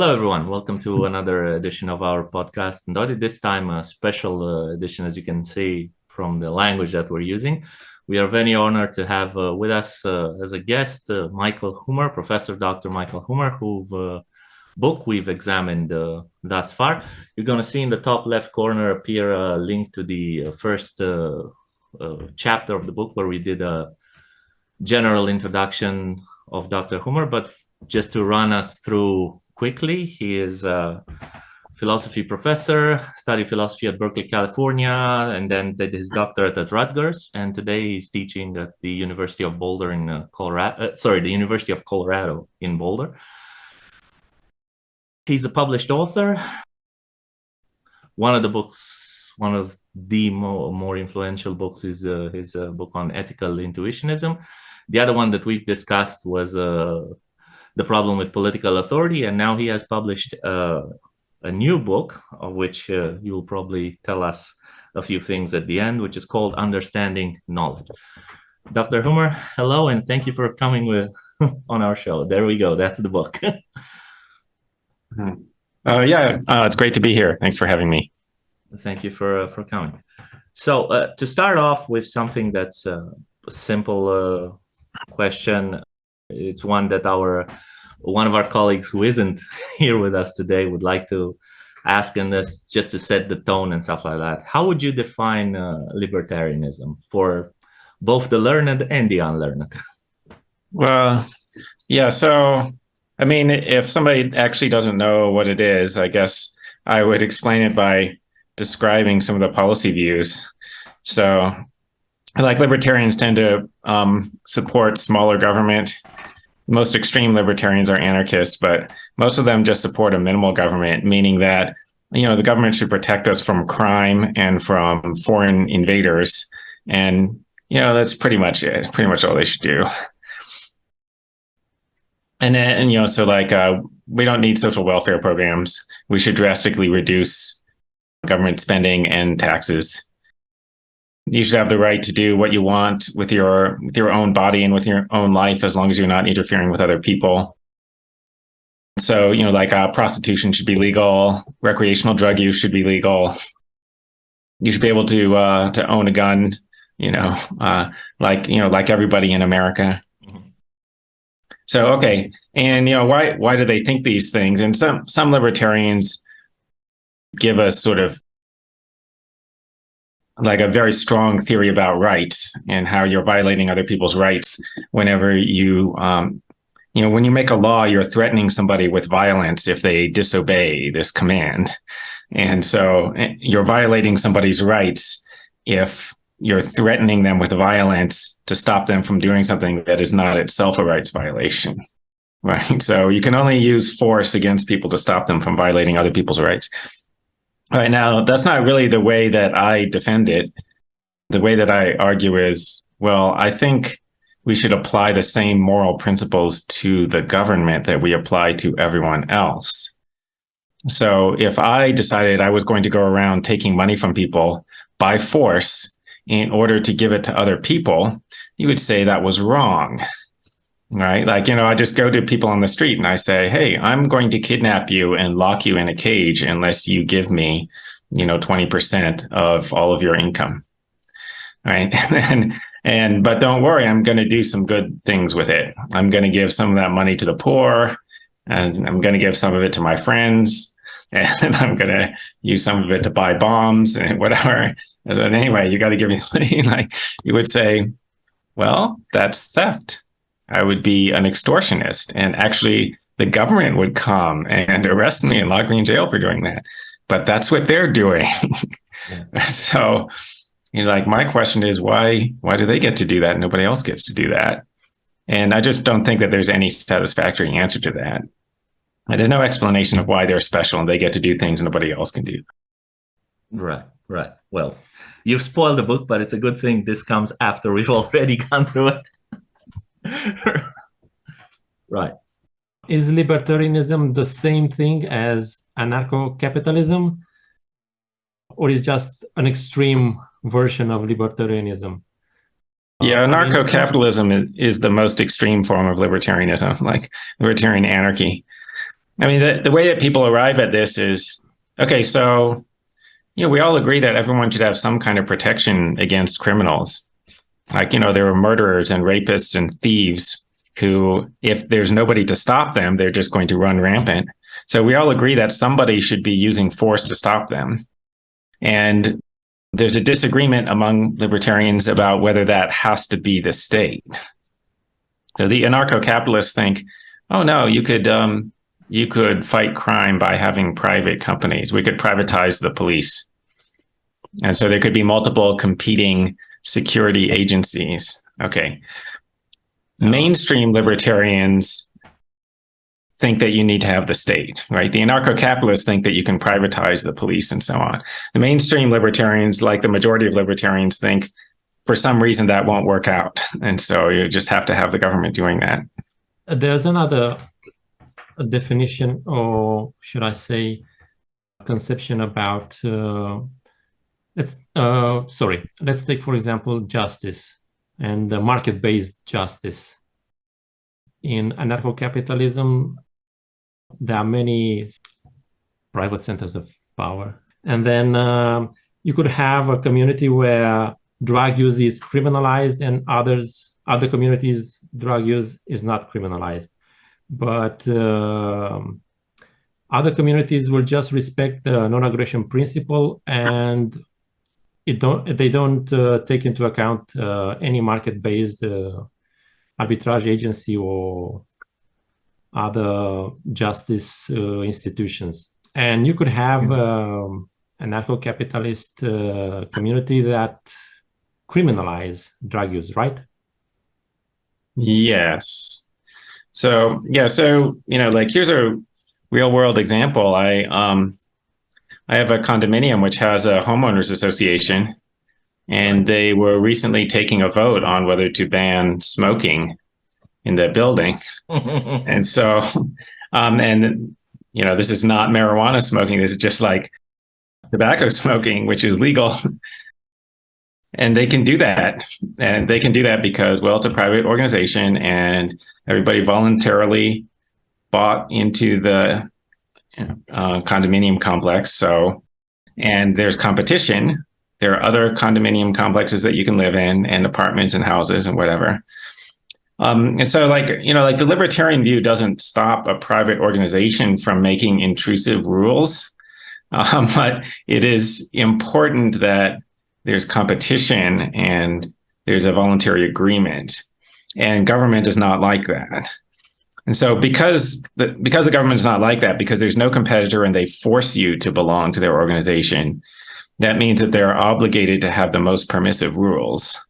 Hello, everyone. Welcome to another edition of our podcast. And this time, a special uh, edition, as you can see from the language that we're using. We are very honored to have uh, with us uh, as a guest uh, Michael Huemer, Professor Dr. Michael Huemer, whose uh, book we've examined uh, thus far. You're going to see in the top left corner appear a link to the first chapter of the book where we did a general introduction of Dr. Huemer, but just to run us through quickly. He is a philosophy professor, studied philosophy at Berkeley, California, and then did his doctorate at Rutgers. And today he's teaching at the University of Boulder in uh, Colorado, uh, sorry, the University of Colorado in Boulder. He's a published author. One of the books, one of the more, more influential books is uh, his uh, book on ethical intuitionism. The other one that we've discussed was uh, the problem with political authority. And now he has published uh, a new book, of which uh, you'll probably tell us a few things at the end, which is called Understanding Knowledge. Dr. Huemer, hello, and thank you for coming with on our show. There we go. That's the book. Hmm. uh, yeah, uh, it's great to be here. Thanks for having me. Thank you for uh, for coming. So uh, to start off with something that's a simple question, it's one that our one of our colleagues who isn't here with us today would like to ask in this just to set the tone and stuff like that. How would you define uh, libertarianism for both the learned and the unlearned? Well, yeah. So, I mean, if somebody actually doesn't know what it is, I guess I would explain it by describing some of the policy views. So, like libertarians tend to um, support smaller government most extreme libertarians are anarchists, but most of them just support a minimal government, meaning that you know the government should protect us from crime and from foreign invaders, and you know that's pretty much it. Pretty much all they should do. And then, and, you know, so like uh, we don't need social welfare programs. We should drastically reduce government spending and taxes you should have the right to do what you want with your with your own body and with your own life as long as you're not interfering with other people. So you know like uh, prostitution should be legal. Recreational drug use should be legal. You should be able to uh, to own a gun you know uh, like you know like everybody in america. So okay. And you know why why do they think these things? And some some libertarians give us sort of like a very strong theory about rights and how you're violating other people's rights whenever you um, you know when you make a law you're threatening somebody with violence if they disobey this command. And so eh, you're violating somebody's rights if you're threatening them with violence to stop them from doing something that is not itself a rights violation right? So you can only use force against people to stop them from violating other people's rights all right, now that's not really the way that I defend it. The way that I argue is, well, I think we should apply the same moral principles to the government that we apply to everyone else. So if I decided I was going to go around taking money from people by force in order to give it to other people, you would say that was wrong right? Like, you know, I just go to people on the street and I say, hey, I'm going to kidnap you and lock you in a cage unless you give me, you know, 20% of all of your income. Right. and, and, but don't worry, I'm going to do some good things with it. I'm going to give some of that money to the poor and I'm going to give some of it to my friends and I'm going to use some of it to buy bombs and whatever. But anyway, you got to give me money. like you would say, well, that's theft I would be an extortionist. And actually, the government would come and arrest me and lock me in jail for doing that. But that's what they're doing. Yeah. so, you know, like my question is why why do they get to do that? Nobody else gets to do that. And I just don't think that there's any satisfactory answer to that. And there's no explanation of why they're special and they get to do things nobody else can do. Right, right. Well, you've spoiled the book, but it's a good thing this comes after we've already gone through it. right. Is libertarianism the same thing as anarcho-capitalism? Or is just an extreme version of libertarianism? Yeah, uh, anarcho-capitalism is the most extreme form of libertarianism, like libertarian anarchy. I mean, the, the way that people arrive at this is, okay, so, you know, we all agree that everyone should have some kind of protection against criminals. Like, you know, there are murderers and rapists and thieves who, if there's nobody to stop them, they're just going to run rampant. So we all agree that somebody should be using force to stop them. And there's a disagreement among libertarians about whether that has to be the state. So the anarcho-capitalists think, oh no, you could um, you could fight crime by having private companies. We could privatize the police. And so there could be multiple competing security agencies. Okay. Mainstream libertarians think that you need to have the state, right? The anarcho-capitalists think that you can privatize the police and so on. The mainstream libertarians, like the majority of libertarians, think for some reason that won't work out. And so you just have to have the government doing that. There's another definition, or should I say, conception about, uh, let's, uh, sorry, let's take, for example, justice and market-based justice. In anarcho-capitalism, there are many private centers of power. And then uh, you could have a community where drug use is criminalized and others, other communities, drug use is not criminalized. But uh, other communities will just respect the non-aggression principle and it don't they don't uh, take into account uh, any market-based uh, arbitrage agency or other justice uh, institutions. And you could have um, anarcho-capitalist uh, community that criminalize drug use, right? Yes. So yeah, so you know, like here's a real world example. I um I have a condominium which has a homeowners association and they were recently taking a vote on whether to ban smoking in the building. and so, um, and you know, this is not marijuana smoking. This is just like tobacco smoking, which is legal. and they can do that. And they can do that because, well, it's a private organization and everybody voluntarily bought into the uh, condominium complex. So, and there's competition. There are other condominium complexes that you can live in and apartments and houses and whatever. Um, and so like, you know, like the libertarian view doesn't stop a private organization from making intrusive rules, um, but it is important that there's competition and there's a voluntary agreement and government is not like that. And so because the, because the government is not like that, because there's no competitor and they force you to belong to their organization, that means that they're obligated to have the most permissive rules.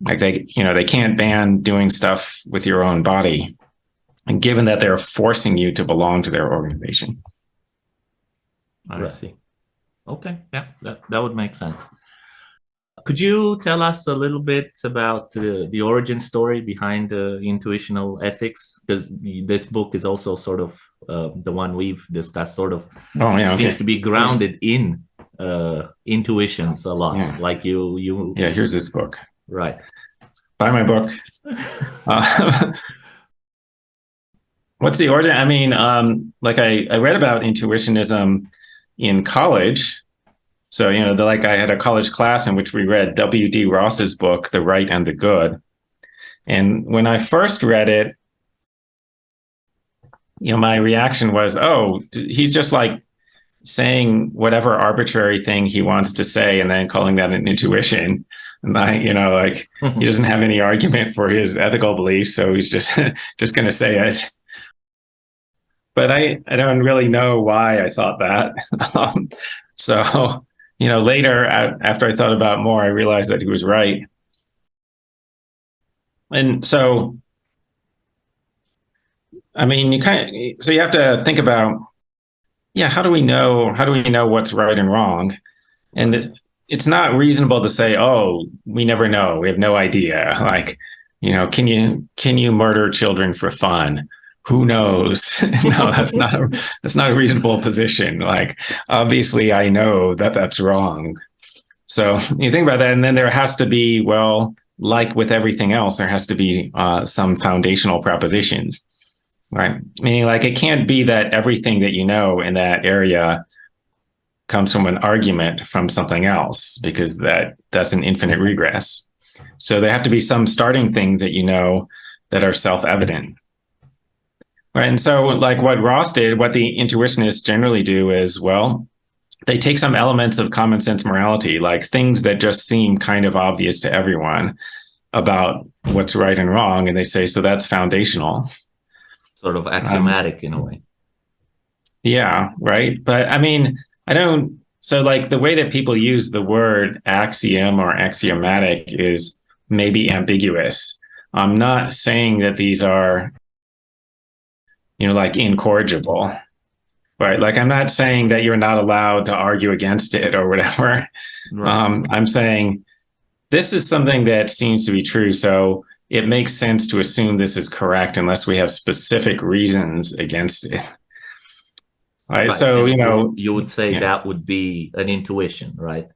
Like they, you know, they can't ban doing stuff with your own body. And given that they're forcing you to belong to their organization. I see. Okay, yeah, that, that would make sense. Could you tell us a little bit about uh, the origin story behind the intuitional ethics? Because this book is also sort of uh, the one we've discussed, sort of oh, yeah, seems okay. to be grounded in uh, intuitions a lot. Yeah. Like you, you. Yeah, here's this book. Right. Buy my book. Uh, what's the origin? I mean, um, like I, I read about intuitionism in college. So, you know, the, like I had a college class in which we read W.D. Ross's book, The Right and the Good. And when I first read it, you know, my reaction was, oh, he's just like saying whatever arbitrary thing he wants to say and then calling that an intuition. And I, you know, like he doesn't have any argument for his ethical beliefs, so he's just just going to say it. But I, I don't really know why I thought that. um, so, you know, later after I thought about more, I realized that he was right. And so, I mean, you kind of, so you have to think about yeah, how do we know, how do we know what's right and wrong? And it, it's not reasonable to say, oh, we never know. We have no idea. Like, you know, can you, can you murder children for fun? Who knows? no, that's not, a, that's not a reasonable position. Like, obviously I know that that's wrong. So you think about that, and then there has to be, well, like with everything else, there has to be uh, some foundational propositions. right? Meaning, like, it can't be that everything that you know in that area comes from an argument from something else because that that's an infinite regress. So there have to be some starting things that you know that are self-evident. Right. And so like what Ross did, what the intuitionists generally do is, well, they take some elements of common sense morality, like things that just seem kind of obvious to everyone about what's right and wrong. And they say, so that's foundational. Sort of axiomatic um, in a way. Yeah, right. But I mean, I don't, so like the way that people use the word axiom or axiomatic is maybe ambiguous. I'm not saying that these are, you know, like incorrigible, right? Like I'm not saying that you're not allowed to argue against it or whatever. Right. Um, I'm saying this is something that seems to be true. So it makes sense to assume this is correct unless we have specific reasons against it. Right. right. So, you know, you would say yeah. that would be an intuition, right?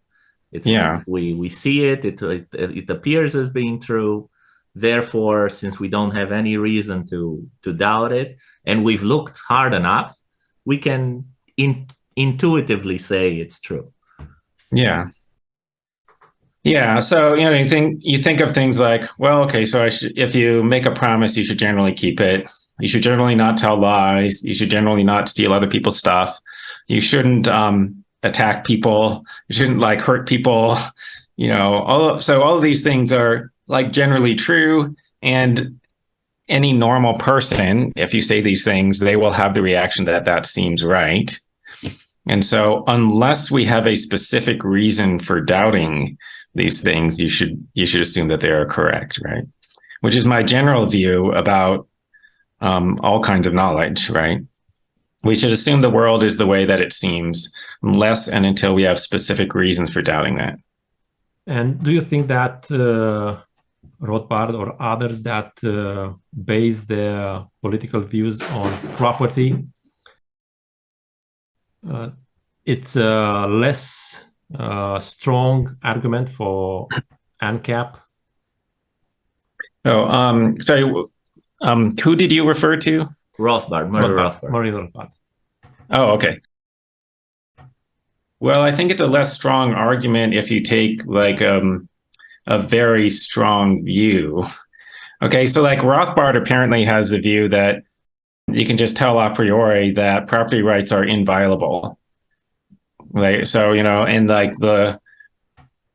It's yeah. we we see it, it, it it appears as being true. Therefore, since we don't have any reason to to doubt it, and we've looked hard enough, we can in, intuitively say it's true. Yeah. Yeah. So, you know, you think you think of things like, well, okay, so if you make a promise, you should generally keep it. You should generally not tell lies. You should generally not steal other people's stuff. You shouldn't um, attack people. You shouldn't like hurt people. You know, all so all of these things are like generally true. And any normal person, if you say these things, they will have the reaction that that seems right. And so unless we have a specific reason for doubting these things, you should you should assume that they are correct, right? Which is my general view about um, all kinds of knowledge, right? We should assume the world is the way that it seems, unless and until we have specific reasons for doubting that. And do you think that uh, Rothbard or others that uh, base their political views on property, uh, it's a less uh, strong argument for ANCAP? Oh, um, sorry, um, who did you refer to? Rothbard, Murray Rothbard. Rothbard. Murray Rothbard. Oh, okay. Well, I think it's a less strong argument if you take like um, a very strong view. Okay, so like Rothbard apparently has the view that you can just tell a priori that property rights are inviolable. Right. So, you know, and like the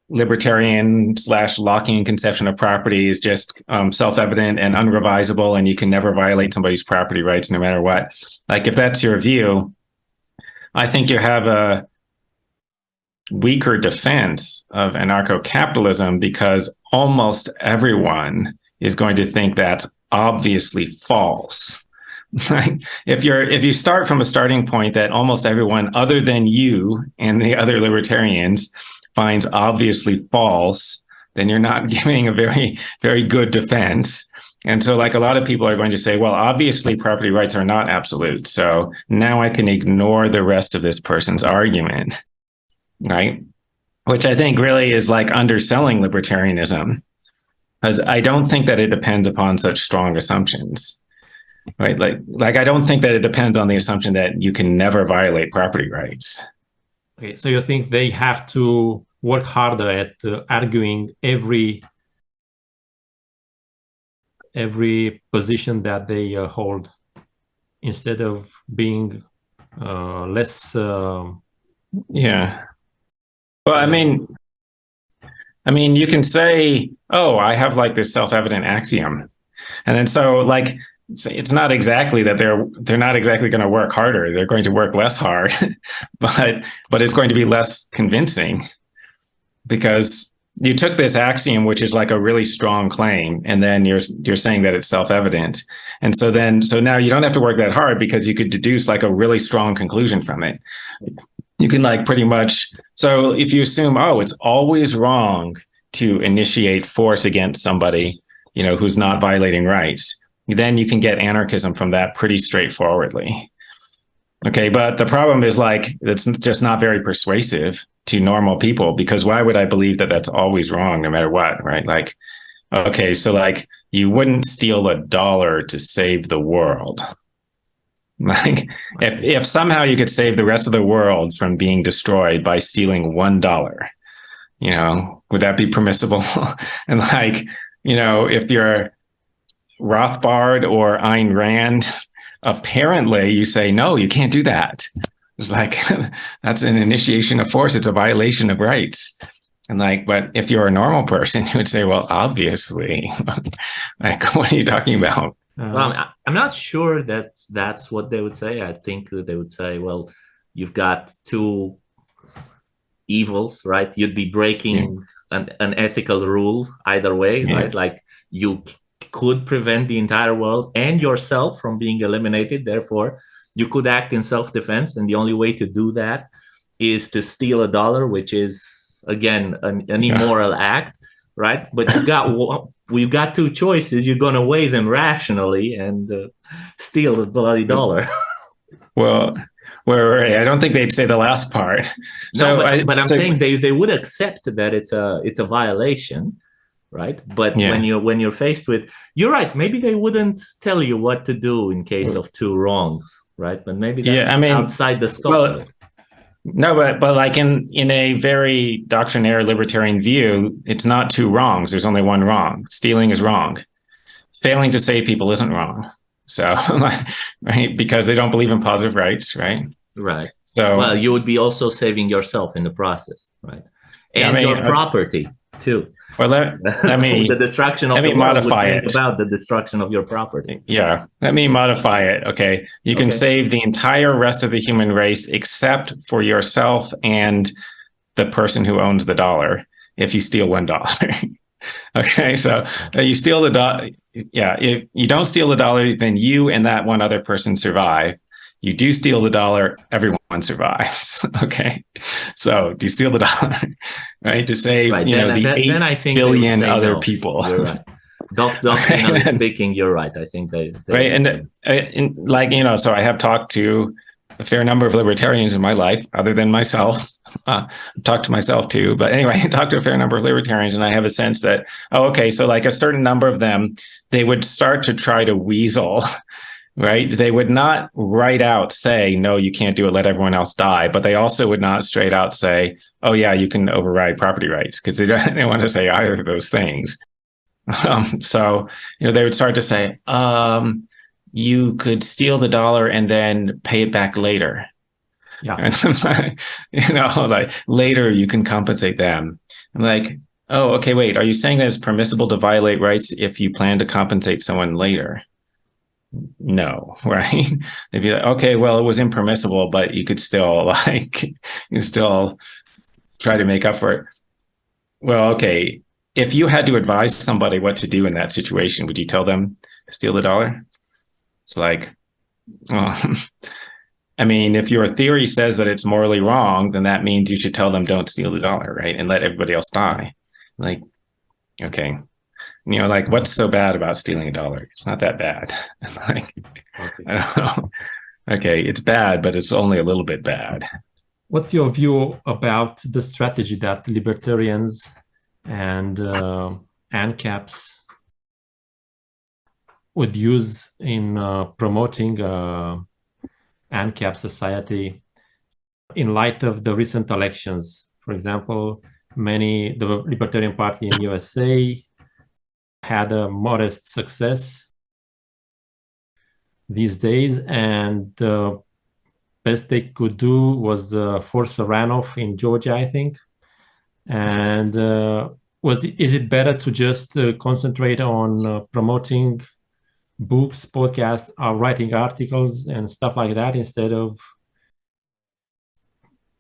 libertarian slash Lockean conception of property is just um, self-evident and unrevisable, and you can never violate somebody's property rights no matter what. Like if that's your view, I think you have a weaker defense of anarcho-capitalism because almost everyone is going to think that's obviously false. if you're if you start from a starting point that almost everyone other than you and the other libertarians finds obviously false, then you're not giving a very, very good defense. And so like a lot of people are going to say, well, obviously property rights are not absolute. So now I can ignore the rest of this person's argument, right? Which I think really is like underselling libertarianism because I don't think that it depends upon such strong assumptions, right? Like, like I don't think that it depends on the assumption that you can never violate property rights. Okay, so you think they have to work harder at uh, arguing every every position that they uh, hold instead of being uh, less uh, yeah well i mean i mean you can say oh i have like this self-evident axiom and then so like it's, not exactly that they're they're not exactly going to work harder. They're going to work less hard, but but it's going to be less convincing because you took this axiom, which is like a really strong claim, and then you're you're saying that it's self-evident. And so then so now you don't have to work that hard because you could deduce like a really strong conclusion from it. You can like pretty much so if you assume, oh, it's always wrong to initiate force against somebody, you know, who's not violating rights then you can get anarchism from that pretty straightforwardly. Okay, but the problem is like, it's just not very persuasive to normal people because why would I believe that that's always wrong no matter what, right? Like, okay, so like you wouldn't steal a dollar to save the world. Like if if somehow you could save the rest of the world from being destroyed by stealing one dollar, you know, would that be permissible? and like, you know, if you're Rothbard or Ayn Rand, apparently you say, no, you can't do that. It's like, that's an initiation of force. It's a violation of rights. And like, but if you're a normal person, you would say, well, obviously, like, what are you talking about? Uh-huh. well, I'm, I'm not sure that that's what they would say. I think that they would say, well, you've got two evils, right? You'd be breaking yeah. an, an ethical rule either way, yeah. right? Like you could prevent the entire world and yourself from being eliminated. Therefore, you could act in self-defense. And the only way to do that is to steal a dollar, which is, again, an, an immoral act, right? But you got we've got two choices. You're going to weigh them rationally and uh, steal the bloody dollar. well, where I don't think they'd say the last part. So, no, but, I, but I'm so, saying they they would accept that it's a it's a violation, right? But yeah. when you're when you're faced with, you're right. Maybe they wouldn't tell you what to do in case of two wrongs, right? But maybe that's yeah, I mean, outside the scope. Well, no, but but like in in a very doctrinaire libertarian view, it's not two wrongs. There's only one wrong. Stealing is wrong. Failing to save people isn't wrong. So, right, because they don't believe in positive rights, right? Right. So, well, you would be also saving yourself in the process, right? And I mean, your uh, property too. Well, let, let me the destruction of let me modify it about the destruction of your property. Yeah, let me modify it. Okay, you can okay. save the entire rest of the human race except for yourself and the person who owns the dollar if you steal one dollar. okay, so uh, you steal the dollar. Yeah, if you don't steal the dollar, then you and that one other person survive you do steal the dollar, everyone survives. okay. So do you steal the dollar, right? To save, right. you then, know, the then, 8 then I think billion other no. people. You're right. Doc, doctrinally speaking, you're right. I think they, they right. And, uh, and like, you know, so I have talked to a fair number of libertarians in my life, other than myself. Uh, talked to myself too, but anyway, I talked to a fair number of libertarians, and I have a sense that oh, okay, so like a certain number of them, they would start to try to weasel right? They would not right out say, no, you can't do it, let everyone else die. But they also would not straight out say, oh, yeah, you can override property rights because they don't they want to say either of those things. Um, so, you know, they would start to say, um, you could steal the dollar and then pay it back later. Yeah. And, you know, like later you can compensate them. I'm like, oh, okay, wait, are you saying that it's permissible to violate rights if you plan to compensate someone later? No, right? They'd be like, okay, well, it was impermissible, but you could still like, you still try to make up for it. Well, okay, if you had to advise somebody what to do in that situation, would you tell them to steal the dollar? It's like, well, I mean, if your theory says that it's morally wrong, then that means you should tell them don't steal the dollar, right? And let everybody else die. Like, okay, you know, like what's so bad about stealing a dollar? It's not that bad. like, okay. I don't know. Okay, it's bad, but it's only a little bit bad. What's your view about the strategy that libertarians and uh, ANCAPs would use in uh, promoting uh, ANCAP society in light of the recent elections? For example, many the Libertarian Party in USA had a modest success these days, and the best they could do was uh, force a runoff in Georgia, I think. And uh, was is it better to just uh, concentrate on uh, promoting books, podcasts, or writing articles and stuff like that instead of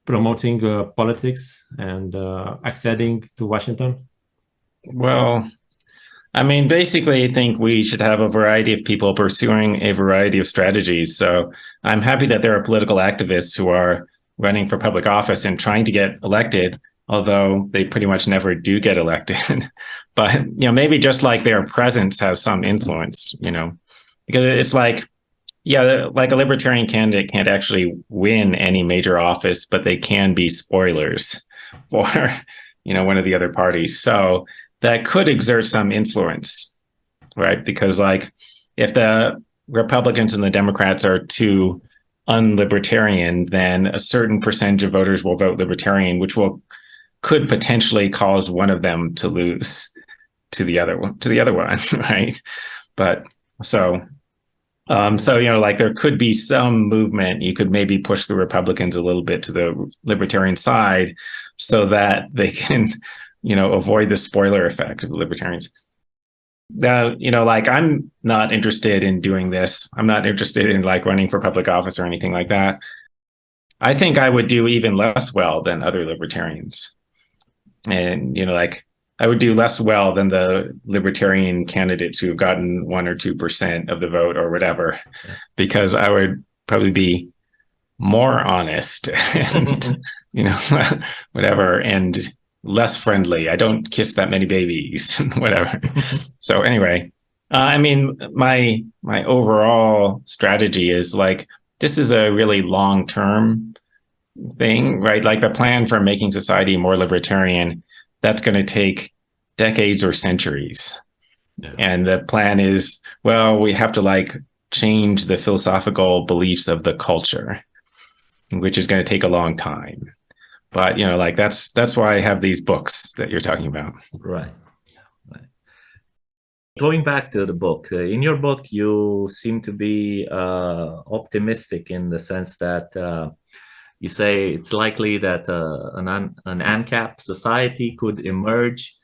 promoting uh, politics and uh, acceding to Washington? Well, I mean, basically, I think we should have a variety of people pursuing a variety of strategies. So I'm happy that there are political activists who are running for public office and trying to get elected, although they pretty much never do get elected. but, you know, maybe just like their presence has some influence, you know, because it's like, yeah, like a libertarian candidate can't actually win any major office, but they can be spoilers for, you know, one of the other parties. So that could exert some influence, right? Because like if the Republicans and the Democrats are too unlibertarian, then a certain percentage of voters will vote libertarian, which will could potentially cause one of them to lose to the other one to the other one, right? But so um, so you know, like there could be some movement. You could maybe push the Republicans a little bit to the libertarian side, so that they can, you know, avoid the spoiler effect of the libertarians. Now, you know, like I'm not interested in doing this. I'm not interested in like running for public office or anything like that. I think I would do even less well than other libertarians. And, you know, like I would do less well than the libertarian candidates who've gotten one or 2% of the vote or whatever, because I would probably be more honest and, mm-hmm. you know, whatever. And less friendly. I don't kiss that many babies, whatever. so anyway, uh, I mean, my my overall strategy is like this is a really long term thing, right? Like the plan for making society more libertarian, that's going to take decades or centuries. Yeah. And the plan is, well, we have to like change the philosophical beliefs of the culture, which is going to take a long time but you know like that's that's why i have these books that you're talking about right right going back to the book uh, in your book you seem to be uh, optimistic in the sense that uh, you say it's likely that uh, an, an ANCAP society could emerge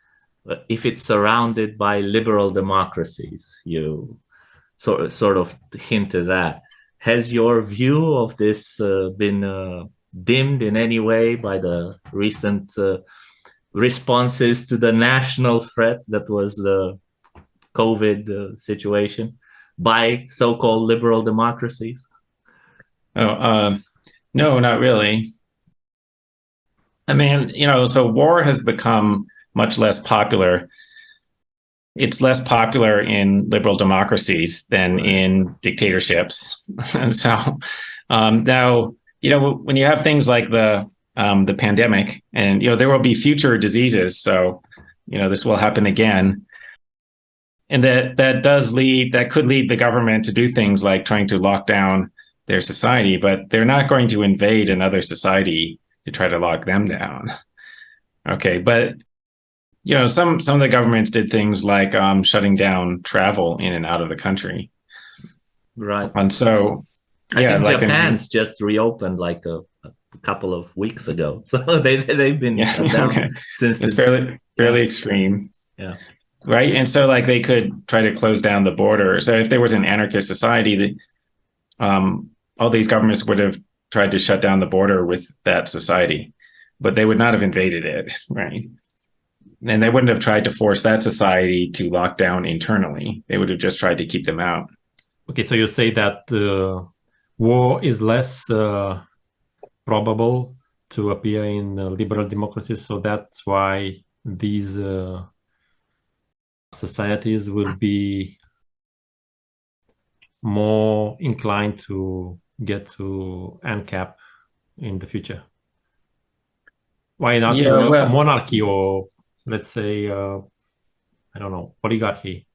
uh, if it's surrounded by liberal democracies. You sort, sort of hinted that. Has your view of this uh, been dimmed in any way by the recent uh, responses to the national threat that was the COVID uh, situation by so-called liberal democracies? Oh, uh, no, not really. I mean, you know, so war has become much less popular. It's less popular in liberal democracies than in dictatorships. and so um, now you know, when you have things like the um, the pandemic, and you know, there will be future diseases, so you know, this will happen again, and that that does lead that could lead the government to do things like trying to lock down their society, but they're not going to invade another society to try to lock them down. Okay, but you know, some some of the governments did things like um, shutting down travel in and out of the country. Right. And so I yeah, think like Japan's in, just reopened like a, a, couple of weeks ago, so they they've been yeah, okay. since it's the, fairly fairly yeah. extreme. Yeah. Right, and so like they could try to close down the border. So if there was an anarchist society, that um, all these governments would have tried to shut down the border with that society, but they would not have invaded it, right? And they wouldn't have tried to force that society to lock down internally. They would have just tried to keep them out. Okay, so you say that uh, war is less uh, probable to appear in uh, liberal democracies. So that's why these uh, societies will be more inclined to get to ANCAP in the future. Why not yeah, well, monarchy or let's say, uh, I don't know, oligarchy?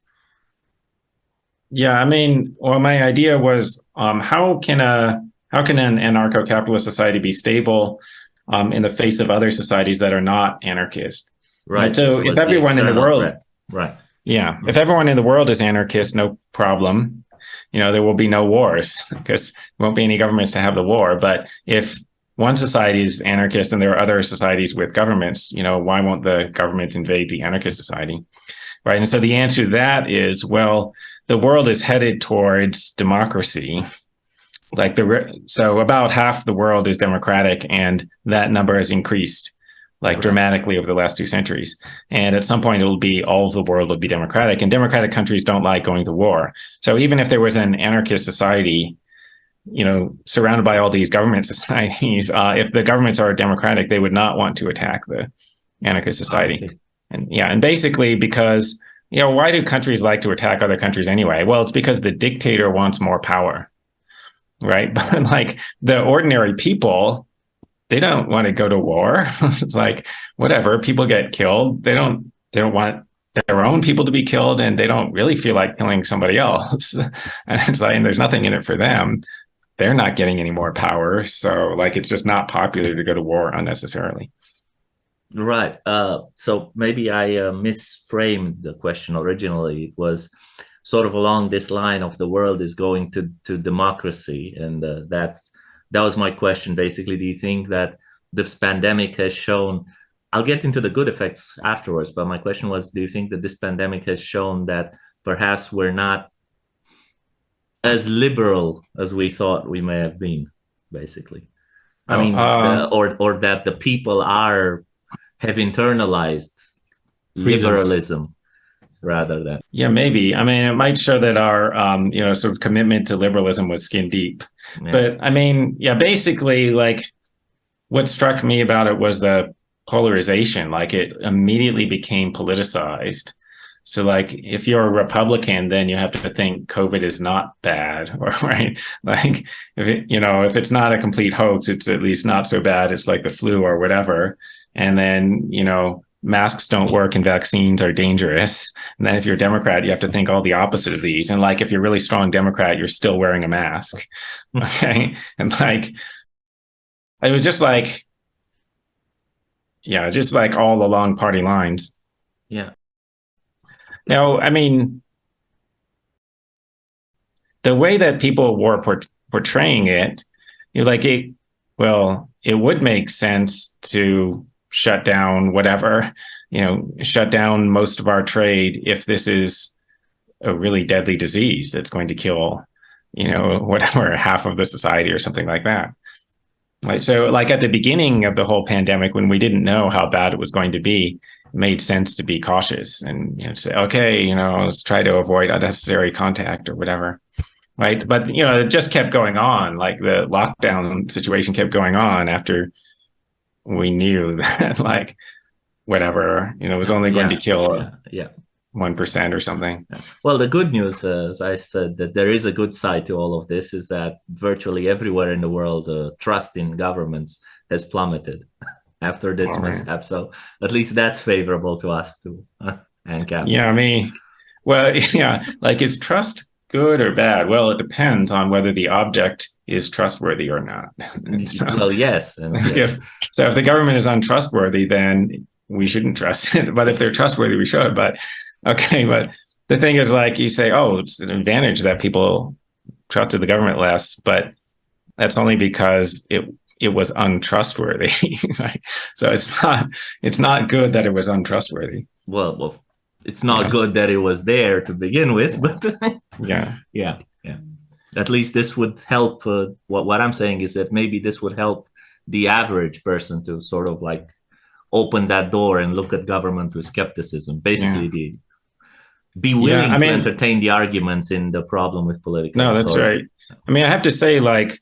Yeah, I mean, well, my idea was um, how can a how can an anarcho-capitalist society be stable um, in the face of other societies that are not anarchist? Right. And so if everyone in the world, threat. right, yeah, if everyone in the world is anarchist, no problem. You know, there will be no wars because there won't be any governments to have the war. But if one society is anarchist and there are other societies with governments, you know, why won't the governments invade the anarchist society? Right. And so the answer to that is, well, the world is headed towards democracy. Like the so about half the world is democratic, and that number has increased like dramatically over the last two centuries. And at some point, it'll be all of the world will be democratic, and democratic countries don't like going to war. So even if there was an anarchist society, you know, surrounded by all these government societies, uh, if the governments are democratic, they would not want to attack the anarchist society. And yeah, and basically because you know, why do countries like to attack other countries anyway? Well, it's because the dictator wants more power, right? But like the ordinary people, they don't want to go to war. it's like whatever, people get killed. They don't they don't want their own people to be killed and they don't really feel like killing somebody else. and it's like, and there's nothing in it for them. They're not getting any more power. So like, it's just not popular to go to war unnecessarily. Right. Uh, so maybe I uh, misframed the question originally. It was sort of along this line of the world is going to, to democracy. And uh, that's that was my question, basically. Do you think that this pandemic has shown I'll get into the good effects afterwards, but my question was, do you think that this pandemic has shown that perhaps we're not as liberal as we thought we may have been, basically? I Oh, mean, uh, uh, or or that the people are have internalized Freedoms. liberalism rather than Yeah, maybe. I mean, it might show that our, um, you know, sort of commitment to liberalism was skin deep. yeah. But I mean, yeah, basically, like what struck me about it was the polarization. Like it immediately became politicized. So, like, if you're a Republican, then you have to think COVID is not bad, or right? Like, if it, you know, if it's not a complete hoax, it's at least not so bad. It's like the flu or whatever. And then, you know, masks don't work and vaccines are dangerous. And then if you're a Democrat, you have to think all the opposite of these. And like, if you're a really strong Democrat, you're still wearing a mask. Hmm. Okay. And like, it was just like, yeah, just like all along party lines. yeah, Now, I mean, the way that people were port- portraying it, you're like, it, well, it would make sense to shut down whatever, you know, shut down most of our trade if this is a really deadly disease that's going to kill, you know, whatever, half of the society or something like that. Like, so like at the beginning of the whole pandemic, when we didn't know how bad it was going to be, made sense to be cautious and you know say, okay, you know, let's try to avoid unnecessary contact or whatever. Right. But you know, it just kept going on. Like the lockdown situation kept going on after we knew that like whatever, you know, was only going Yeah, to kill yeah, yeah. one percent or something. Well, the good news, uh, as I said, that there is a good side to all of this is that virtually everywhere in the world, uh, trust in governments has plummeted after this right. mishap. So at least that's favorable to us too. ANCAP. Yeah, I mean, well, yeah, like is trust good or bad? Well, it depends on whether the object is trustworthy or not. And so, Well, yes. And yes. if, so if the government is untrustworthy, then we shouldn't trust it. But if they're trustworthy, we should. But okay, but the thing is, like you say, oh, it's an advantage that people trusted the government less, but that's only because it it was untrustworthy. right? So it's not it's not good that it was untrustworthy. well, well, it's not Yeah. good that it was there to begin with, but Yeah. yeah, yeah. At least this would help. Uh, what what I'm saying is that maybe this would help the average person to sort of like open that door and look at government with skepticism. Basically, the be willing I to entertain the arguments in the problem with political. No, that's authority. right. I mean, I have to say, like,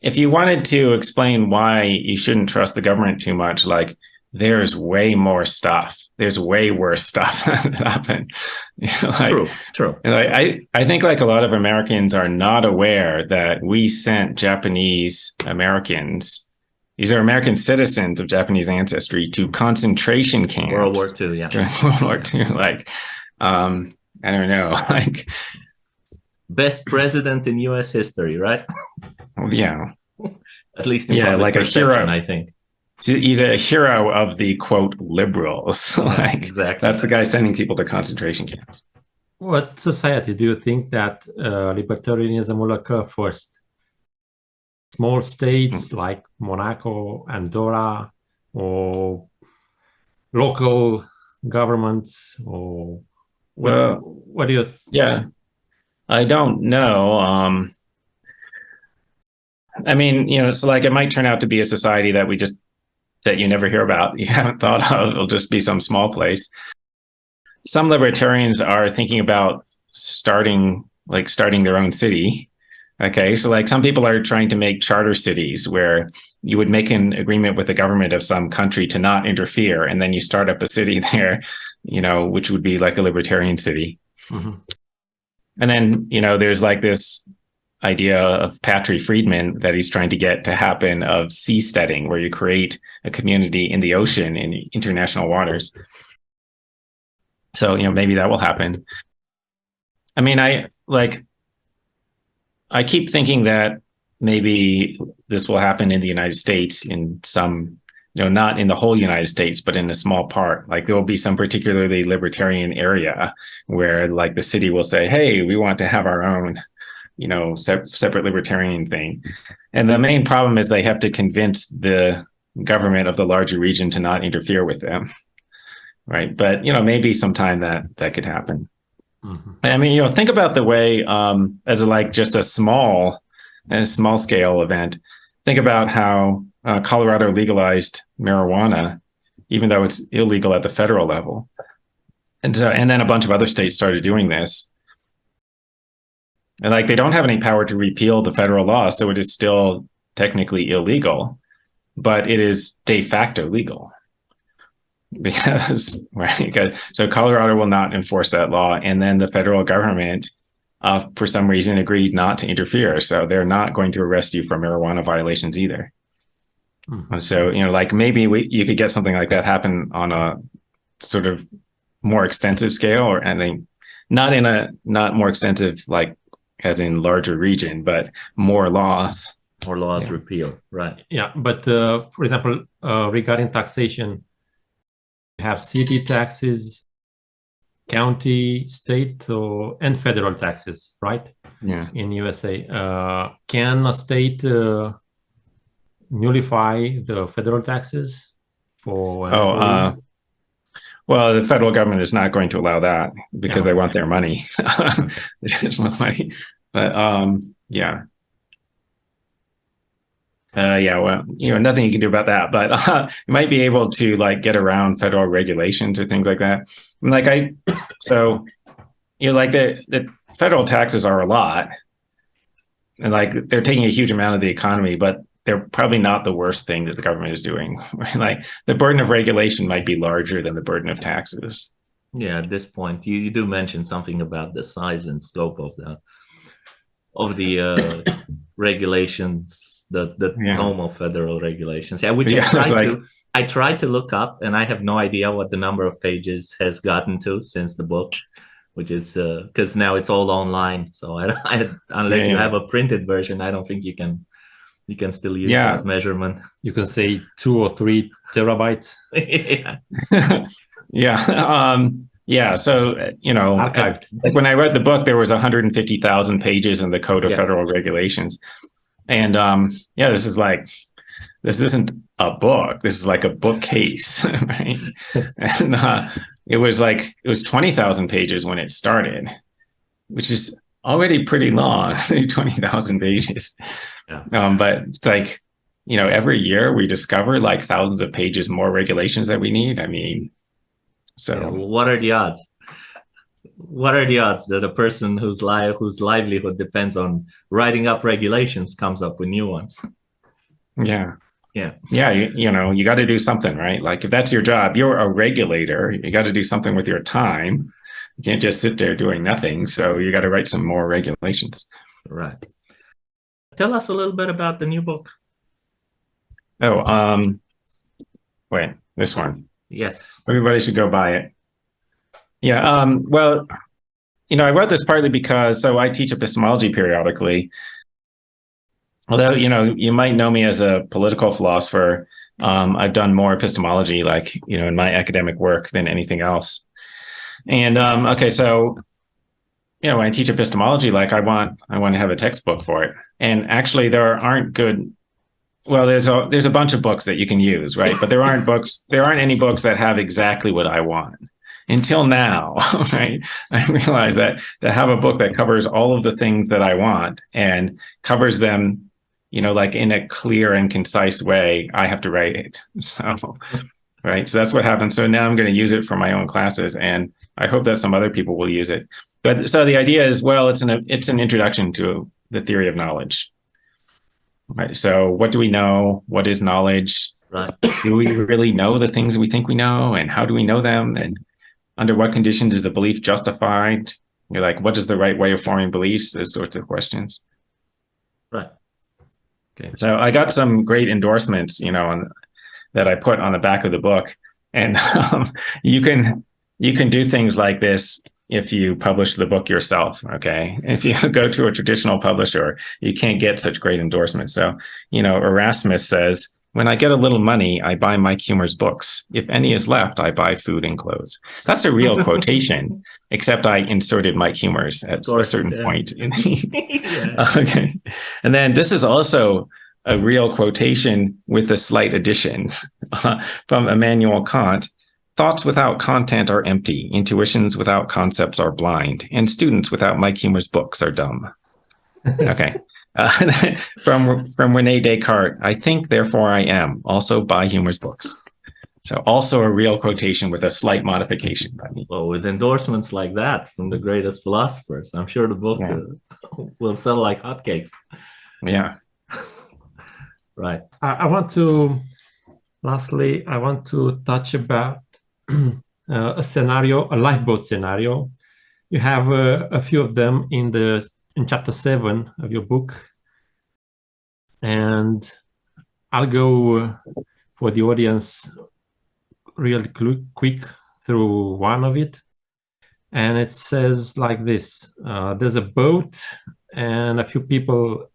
if you wanted to explain why you shouldn't trust the government too much, like, there's way more stuff. There's way worse stuff that happened. You know, like, True, true. And I, I, I think like a lot of Americans are not aware that we sent Japanese Americans, these are American citizens of Japanese ancestry, to concentration camps World War II, yeah. during World War II. Like, um, I don't know, like, Best president in U.S. history, right? yeah, At least in Yeah, like a hero. I think. He's a hero of the quote liberals. like, exactly. that's the guy sending people to concentration camps. What society do you think that uh, libertarianism will occur first? Small states like Monaco, Andorra, or local governments, or what, Well, what do you? Yeah, I don't know. Um, I mean, you know, so like it might turn out to be a society that we just that you never hear about, you haven't thought of. It'll just be some small place. Some libertarians are thinking about starting like starting their own city. Okay, so like some people are trying to make charter cities where you would make an agreement with the government of some country to not interfere, and then you start up a city there, you know, which would be like a libertarian city. Mhm. And then, you know, there's like this idea of Patri Friedman that he's trying to get to happen of seasteading, where you create a community in the ocean in international waters. So, you know, maybe that will happen. I mean, I like, I keep thinking that maybe this will happen in the United States in some, you know, not in the whole United States, but in a small part. Like there will be some particularly libertarian area where like the city will say, hey, we want to have our own, you know, se separate libertarian thing. And the main problem is they have to convince the government of the larger region to not interfere with them. Right. But, you know, maybe sometime that that could happen. Mm -hmm. I mean, you know, think about the way um, as like just a small a small scale event. Think about how uh, Colorado legalized marijuana, even though it's illegal at the federal level. And, so, and then a bunch of other states started doing this. And like they don't have any power to repeal the federal law, so it is still technically illegal, but it is de facto legal. Because right, so Colorado will not enforce that law, and then the federal government uh, for some reason agreed not to interfere. So they're not going to arrest you for marijuana violations either. Hmm. So, you know, like maybe we, you could get something like that happen on a sort of more extensive scale or anything, not in a, not more extensive, like as in larger region, but more laws. More laws yeah. repealed, right. Yeah, but uh, for example, uh, regarding taxation, you have city taxes, county, state, or, and federal taxes, right? Yeah. In USA, uh, can a state uh, nullify the federal taxes for? Oh, uh, well, the federal government is not going to allow that because yeah. they want their money. There's no money, but um, yeah. Uh, yeah, well, you know, nothing you can do about that, but uh, you might be able to like get around federal regulations or things like that. like I, so, you know, like the, the federal taxes are a lot and like they're taking a huge amount of the economy, but they're probably not the worst thing that the government is doing. Right? Like the burden of regulation might be larger than the burden of taxes. Yeah, at this point, you, you do mention something about the size and scope of the of the uh, regulations the the yeah. normal federal regulations. Yeah, which yeah, I tried like... to I tried to look up, and I have no idea what the number of pages has gotten to since the book, which is because uh, now it's all online. So I, I unless yeah, you have a printed version, I don't think you can you can still use yeah. that measurement. You can say two or three terabytes. yeah. yeah. Um, yeah. So, you know, I, like when I read the book, there was 150,000 pages in the Code of yeah. Federal Regulations. And um, yeah, this is like, this isn't a book. This is like a bookcase, right? and uh, it was like, it was 20,000 pages when it started, which is already pretty long, 20,000 pages. Yeah. Um, but it's like, you know, every year we discover like thousands of pages more regulations that we need. I mean, so yeah, what are the odds? what are the odds that a person whose life whose livelihood depends on writing up regulations comes up with new ones yeah yeah yeah you, you know you got to do something right like if that's your job you're a regulator you got to do something with your time you can't just sit there doing nothing so you got to write some more regulations. Right. Tell us a little bit about the new book. Oh um wait this one. Yes. Everybody should go buy it. Yeah, um, well, you know, I wrote this partly because, so I teach epistemology periodically. Although, you know, you might know me as a political philosopher, um, I've done more epistemology, like, you know, in my academic work than anything else. And, um, okay, so, you know, when I teach epistemology, like I want, I want to have a textbook for it. And actually there aren't good well there's a there's a bunch of books that you can use right but there aren't books there aren't any books that have exactly what i want until now, right? I realize that to have a book that covers all of the things that I want and covers them, you know, like in a clear and concise way, I have to write it. So, right. So that's what happened. So now I'm going to use it for my own classes and I hope that some other people will use it. But so the idea is, well, it's an, it's an introduction to the theory of knowledge. Right. So what do we know? What is knowledge? Right. Do we really know the things we think we know? And how do we know them? And under what conditions is a belief justified? You're like, what is the right way of forming beliefs? Those sorts of questions. Right. Okay. So I got some great endorsements, you know, on, that I put on the back of the book, and um, you can you can do things like this if you publish the book yourself. Okay. If you go to a traditional publisher, you can't get such great endorsements. So, you know, Erasmus says, when I get a little money, I buy Mike Huemer's books. If any is left, I buy food and clothes. That's a real quotation, except I inserted Mike Huemer's at course, a certain yeah. point. yeah. Okay. And then this is also a real quotation with a slight addition from Immanuel Kant. Thoughts without content are empty. Intuitions without concepts are blind. And students without Mike Huemer's books are dumb. Okay. Uh, from from Rene Descartes, I think, therefore I am, also buy Huemer's books. So also a real quotation with a slight modification by me. Well, with endorsements like that from the greatest philosophers, I'm sure the book yeah. uh, will sell like hotcakes. Yeah. Right. I, I, want to, lastly, I want to touch about uh, a scenario, a lifeboat scenario. You have uh, a few of them in the in chapter seven of your book. And I'll go uh, for the audience real quick through one of it. And it says like this, uh, there's a boat and a few people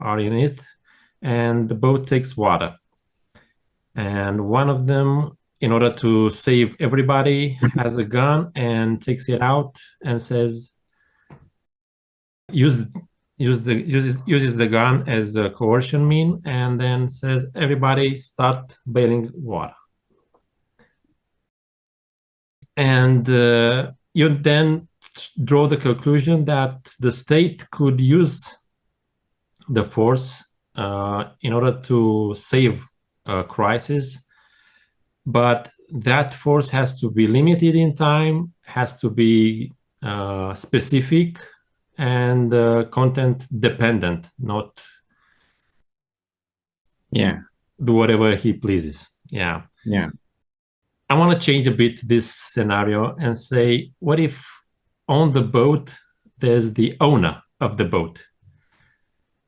are in it and the boat takes water. And one of them, in order to save everybody, has a gun and takes it out and says, use use the uses uses the gun as a coercion mean and then says everybody start bailing water and uh, you then draw the conclusion that the state could use the force in order to save a crisis but that force has to be limited in time has to be uh, specific and uh, content dependent, not yeah do whatever he pleases. Yeah, yeah. I want to change a bit this scenario and say, what if on the boat there's the owner of the boat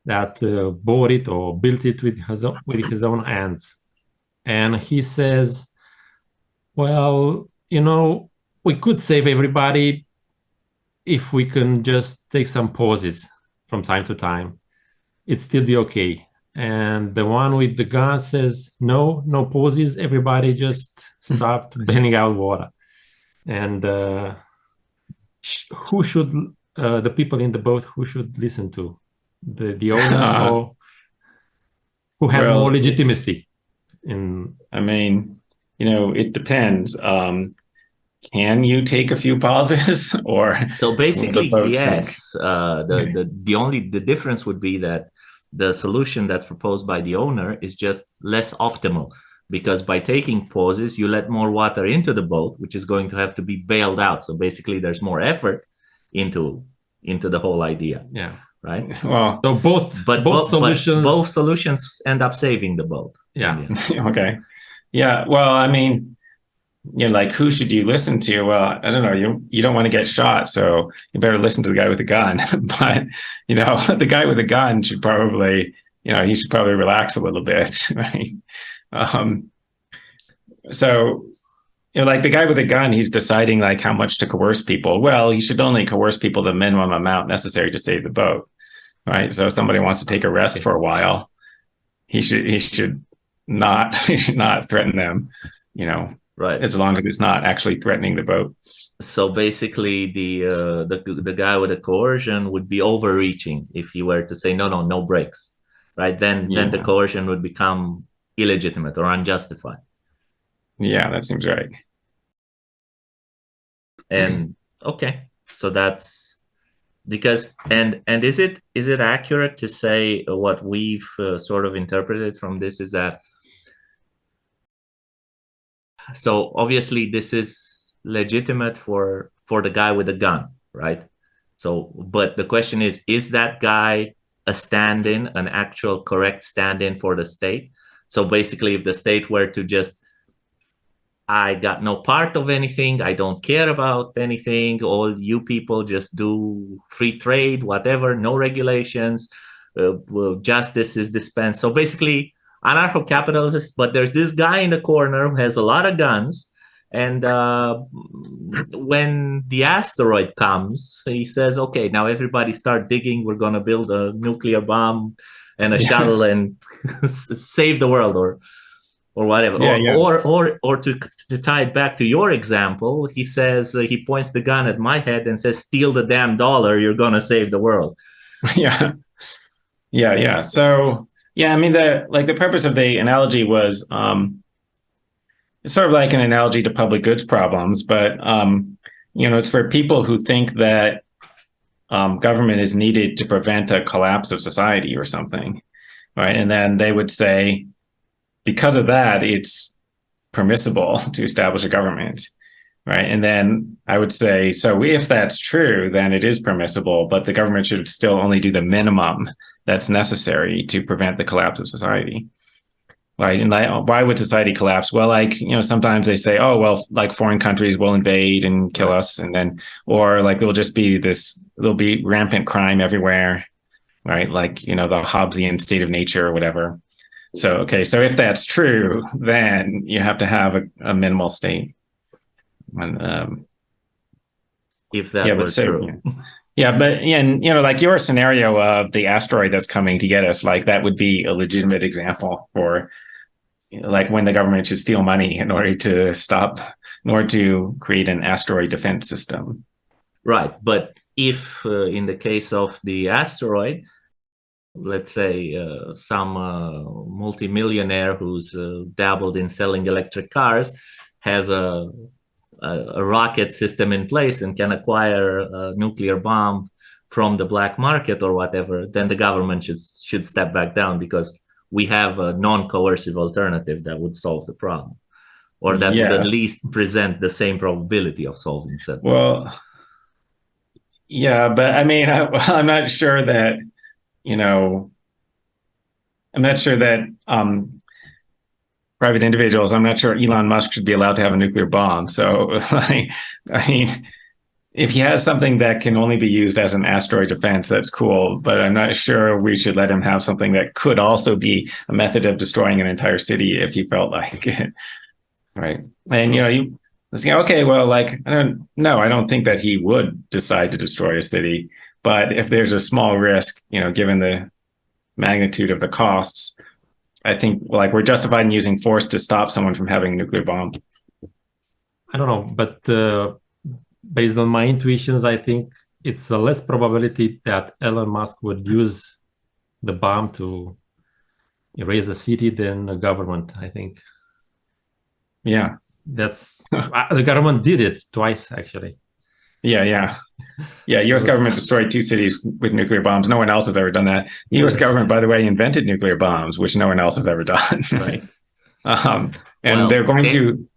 that uh, bought it or built it with his own, with his own hands, and he says, "Well, you know, we could save everybody, if we can just take some pauses from time to time, it'd still be okay. And the one with the gun says, no, no pauses. Everybody just start bending out water. And uh, who should, uh, the people in the boat, who should listen to? The, the owner or who has well, more legitimacy? In I mean, you know, it depends. Um, can you take a few pauses or so basically yes uh, the, the the only the difference would be that the solution that's proposed by the owner is just less optimal because by taking pauses you let more water into the boat which is going to have to be bailed out so basically there's more effort into into the whole idea yeah right well so both but both solutions both solutions end up saving the boat yeah okay yeah well i mean you know, like who should you listen to? Well, I don't know. You you don't want to get shot, so you better listen to the guy with the gun. but you know, the guy with the gun should probably, you know, he should probably relax a little bit, right? Um, so, you know, like the guy with the gun, he's deciding like how much to coerce people. Well, he should only coerce people the minimum amount necessary to save the boat, right? So, if somebody wants to take a rest for a while, he should he should not he should not threaten them, you know right. as long as it's not actually threatening the boat. So basically the uh, the the guy with the coercion would be overreaching if he were to say no no no breaks, right? Then yeah. then the coercion would become illegitimate or unjustified. Yeah that seems right. And okay. So that's because and and is it is it accurate to say what we've uh, sort of interpreted from this is that so obviously this is legitimate for for the guy with the gun right? So but the question is is that guy a stand-in an actual correct stand-in for the state? So basically if the state were to just i got no part of anything. I don't care about anything. All you people just do free trade whatever no regulations. Uh, well, justice is dispensed. So basically anarcho-capitalist, but there's this guy in the corner who has a lot of guns. And uh, when the asteroid comes, he says, "Okay, now everybody start digging. We're gonna build a nuclear bomb and a shuttle and save the world, or or whatever." Yeah, or, yeah. or or or to to tie it back to your example, he says uh, he points the gun at my head and says, "Steal the damn dollar. You're gonna save the world." yeah yeah yeah so yeah i mean the like the purpose of the analogy was um it's sort of like an analogy to public goods problems but um you know it's for people who think that um, government is needed to prevent a collapse of society or something right and then they would say because of that it's permissible to establish a government right? And then I would say, so if that's true, then it is permissible, but the government should still only do the minimum that's necessary to prevent the collapse of society. Right. And like, why would society collapse? Well, like, you know, sometimes they say, oh, well, like foreign countries will invade and kill us. And then, or like, there'll just be this, there'll be rampant crime everywhere. Right. Like, you know, the Hobbesian state of nature or whatever. So, okay. So if that's true, then you have to have a, a minimal state. And, um, If that yeah, were but so, true. yeah. yeah, but and you know, like your scenario of the asteroid that's coming to get us, like that would be a legitimate example for you know, like when the government should steal money in order to stop, in order to create an asteroid defense system. Right, but if uh, in the case of the asteroid, let's say uh, some uh, multimillionaire who's uh, dabbled in selling electric cars has a, a, a rocket system in place and can acquire a nuclear bomb from the black market or whatever, then the government should should step back down because we have a non-coercive alternative that would solve the problem, or that would at least present the same probability of solving said Well, yeah, but I mean, I, I'm not sure that, you know, I'm not sure that um, private individuals, I'm not sure Elon Musk should be allowed to have a nuclear bomb. So, like, I mean, if he has something that can only be used as an asteroid defense, that's cool. But I'm not sure we should let him have something that could also be a method of destroying an entire city if he felt like it. Right. And, you know, you, okay, well, like, I don't no, I don't think that he would decide to destroy a city. But if there's a small risk, you know, given the magnitude of the costs, I think like we're justified in using force to stop someone from having a nuclear bomb. I don't know, but uh, based on my intuitions, I think it's a less probability that Elon Musk would use the bomb to erase a city than the government. I think Yeah. that's the government did it twice actually. Yeah, yeah. Yeah, US government destroyed two cities with nuclear bombs. No one else has ever done that. The US government, by the way, invented nuclear bombs, which no one else has ever done. Right. um, and Well, they're going they- to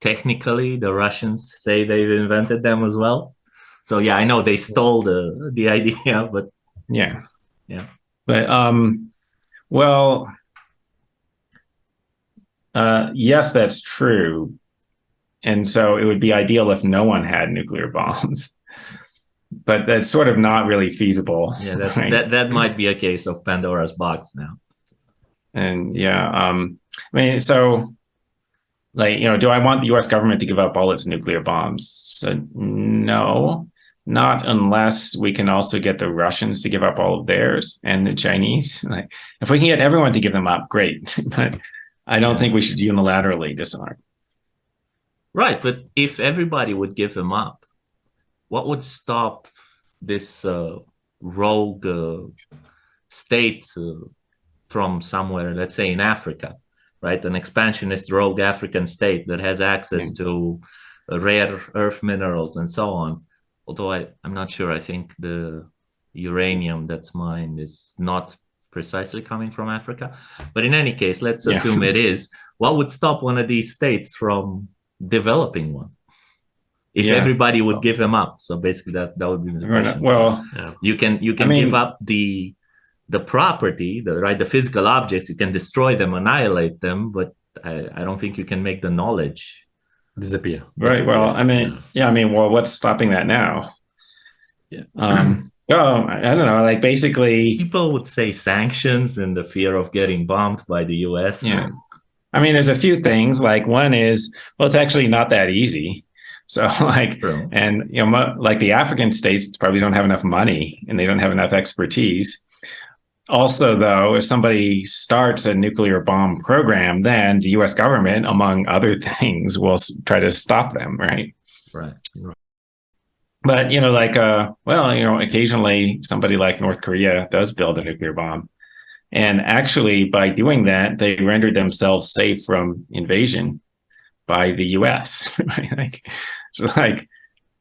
technically the Russians say they've invented them as well. So yeah, I know they stole the the idea, but Yeah. Yeah. But um well uh yes, that's true. And so it would be ideal if no one had nuclear bombs. But that's sort of not really feasible. yeah, that right? that, that might be a case of Pandora's box now. And yeah, um I mean so like, you know, do I want the US government to give up all its nuclear bombs? So no. Not unless we can also get the Russians to give up all of theirs and the Chinese. Like, if we can get everyone to give them up, great. but I don't think we should unilaterally disarm. Right, but if everybody would give them up, what would stop this uh, rogue uh, state uh, from somewhere, let's say in Africa, right? An expansionist rogue African state that has access Yeah. to uh, rare earth minerals and so on. Although I, I'm not sure, I think the uranium that's mined is not precisely coming from Africa. But in any case, let's Yeah. assume it is. What would stop one of these states from developing one? If Yeah. everybody would give them up. So basically that, that would be the question. Well, you can you can mean- give up the the property, the right, the physical objects, you can destroy them, annihilate them, but I, I don't think you can make the knowledge Disappear. right. Well, I mean, yeah, I mean, well, what's stopping that now? Um, oh, I I don't know. Like basically, people would say sanctions and the fear of getting bombed by the US. Yeah. I mean, there's a few things. Like one is, well, it's actually not that easy. So like, True. and you know, like the African states probably don't have enough money and they don't have enough expertise. Also, though, if somebody starts a nuclear bomb program, then the U.S. government, among other things, will try to stop them, right? Right. right. But you know, like, uh, well, you know, occasionally somebody like North Korea does build a nuclear bomb, and actually, by doing that, they rendered themselves safe from invasion by the U.S. Like, so, like,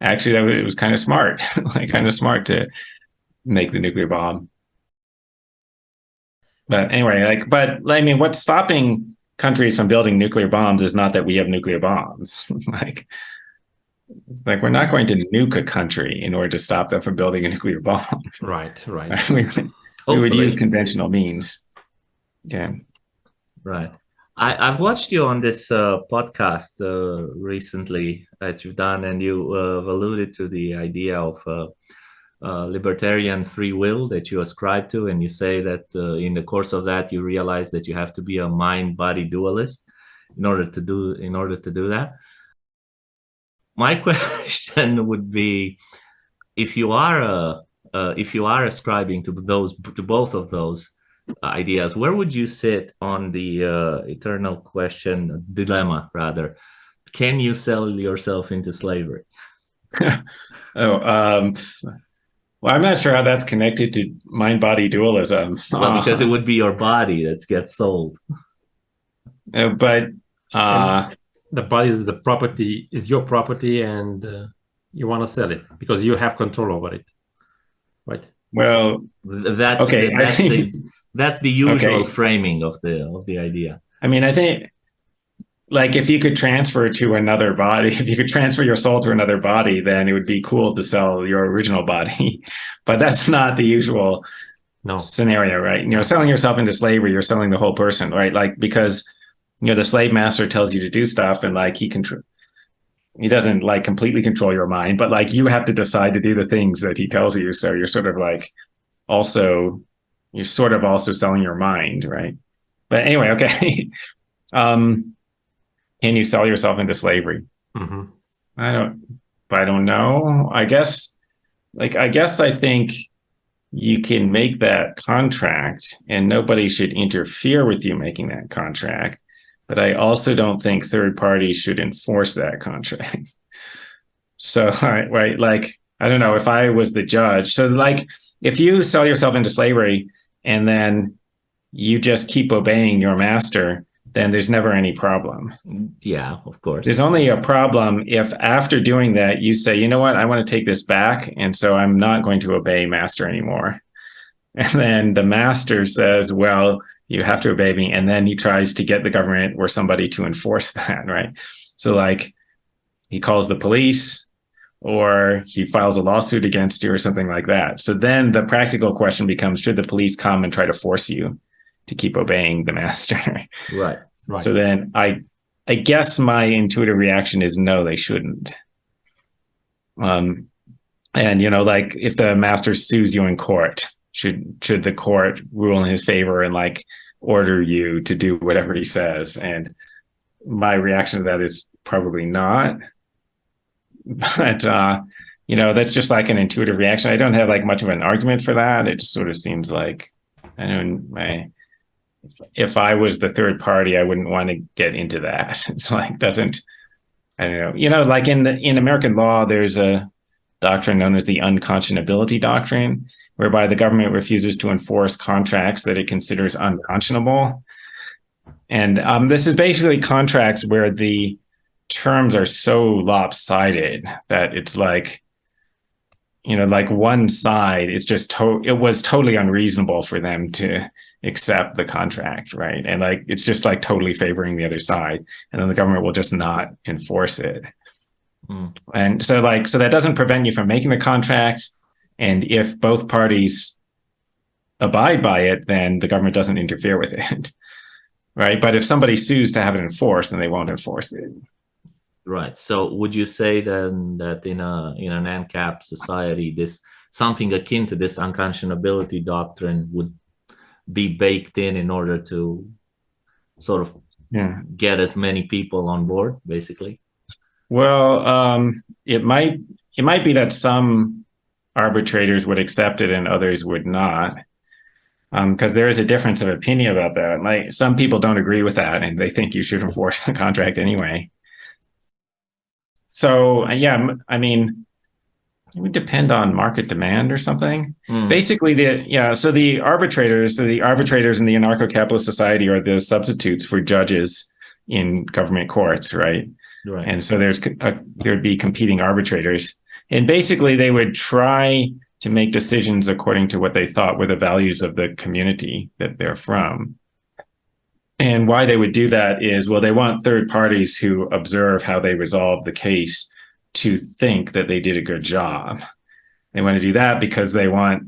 actually, that was, it was kind of smart, like, kind of smart to make the nuclear bomb. But anyway, like, but I mean, what's stopping countries from building nuclear bombs is not that we have nuclear bombs. like, it's like we're not going to nuke a country in order to stop them from building a nuclear bomb. Right, right. we, we would use conventional means. Yeah. Right. I, I've watched you on this uh, podcast uh, recently that you've done, and you uh, have alluded to the idea of uh, uh, libertarian free will that you ascribe to, and you say that uh, in the course of that you realize that you have to be a mind-body dualist in order to do in order to do that. My question would be, if you are a if you are ascribing to those to both of those ideas where would you sit on the uh, eternal question dilemma rather can you sell yourself into slavery Oh, um, well, I'm not sure how that's connected to mind body dualism. well because it would be your body that gets sold Uh, but uh, The body is the property, is your property, and uh, you want to sell it because you have control over it, right? well, that's Okay, the, that's, think- the, that's the usual Okay. framing of the of the idea I mean, I think like if you could transfer to another body, if you could transfer your soul to another body, then it would be cool to sell your original body. but that's not the usual No. scenario, right? You know, selling yourself into slavery, you're selling the whole person, right? Like because you know the slave master tells you to do stuff, and like he control, he doesn't like completely control your mind, but like you have to decide to do the things that he tells you. So you're sort of like also you're sort of also selling your mind, right? But anyway, okay. um, can you sell yourself into slavery? hmm I don't, I don't know. I guess, like, I guess I think you can make that contract and nobody should interfere with you making that contract. But I also don't think third parties should enforce that contract. so, right, right, like, I don't know if I was the judge. So, like, if you sell yourself into slavery and then you just keep obeying your master, then there's never any problem. yeah of course There's only a problem if after doing that you say, you know what, I want to take this back, and so I'm not going to obey master anymore. And then the master says, well, you have to obey me, and then he tries to get the government or somebody to enforce that, right? So like he calls the police or he files a lawsuit against you or something like that. So then the practical question becomes should the police come and try to force you to keep obeying the master? right Right. So then I I guess my intuitive reaction is no, they shouldn't. Um and you know, like if the master sues you in court, should should the court rule in his favor and like order you to do whatever he says? And my reaction to that is probably not. But uh, you know, that's just like an intuitive reaction. I don't have like much of an argument for that. It just sort of seems like I don't my if, if I was the third party, I wouldn't want to get into that. It's like doesn't I don't know. You know, like in the, in American law, there's a doctrine known as the unconscionability doctrine, whereby the government refuses to enforce contracts that it considers unconscionable. And um, this is basically contracts where the terms are so lopsided that it's like, you know, like one side, it's just to- it was totally unreasonable for them to accept the contract, right? And like it's just like totally favoring the other side, and then the government will just not enforce it. Mm. And so, like, so that doesn't prevent you from making the contract. And if both parties abide by it, then the government doesn't interfere with it, right? But if somebody sues to have it enforced, then they won't enforce it. Right. So would you say then that in a in an ANCAP society, this something akin to this unconscionability doctrine would be baked in in order to sort of Yeah. get as many people on board, basically. Well, um, it might it might be that some arbitrators would accept it and others would not, because there is a difference of opinion about that. Like some people don't agree with that, and they think you should enforce the contract anyway. So uh, yeah, I mean, it would depend on market demand or something. Mm, Basically, the yeah. So the arbitrators, so the arbitrators in the anarcho-capitalist society are the substitutes for judges in government courts, right? right. and so there's a, there'd be competing arbitrators and basically they would try to make decisions according to what they thought were the values of the community that they're from and why they would do that is well they want third parties who observe how they resolve the case to think that they did a good job they want to do that because they want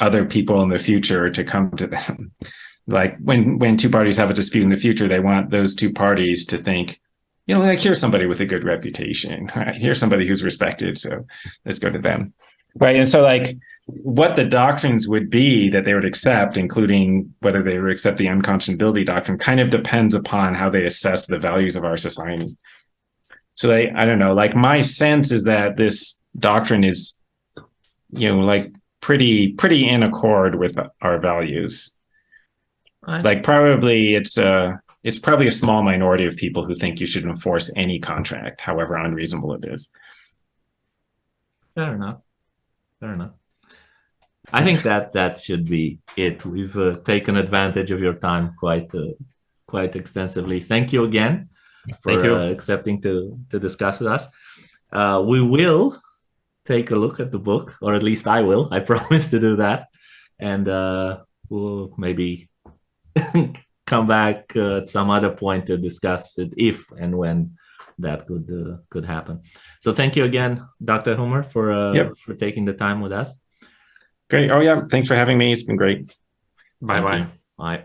other people in the future to come to them like when when two parties have a dispute in the future they want those two parties to think you know, like here's somebody with a good reputation, right? Here's somebody who's respected, so let's go to them, right? And so, like, what the doctrines would be that they would accept, including whether they would accept the unconscionability doctrine, kind of depends upon how they assess the values of our society. So, they, I don't know, like my sense is that this doctrine is, you know, like pretty pretty in accord with our values. Like, probably it's a it's probably a small minority of people who think you should enforce any contract, however unreasonable it is. Fair enough. Fair enough. I think that that should be it. We've uh, taken advantage of your time quite uh, quite extensively. Thank you again for Thank you. Uh, accepting to to discuss with us. Uh, we will take a look at the book, or at least I will. I promise to do that, and uh, we'll maybe come back uh, at some other point to discuss it if and when that could uh, could happen. So thank you again, Dr. Huemer, for uh, Yep. for taking the time with us. Great. Oh, yeah. Thanks for having me. It's been great. Bye bye. Bye.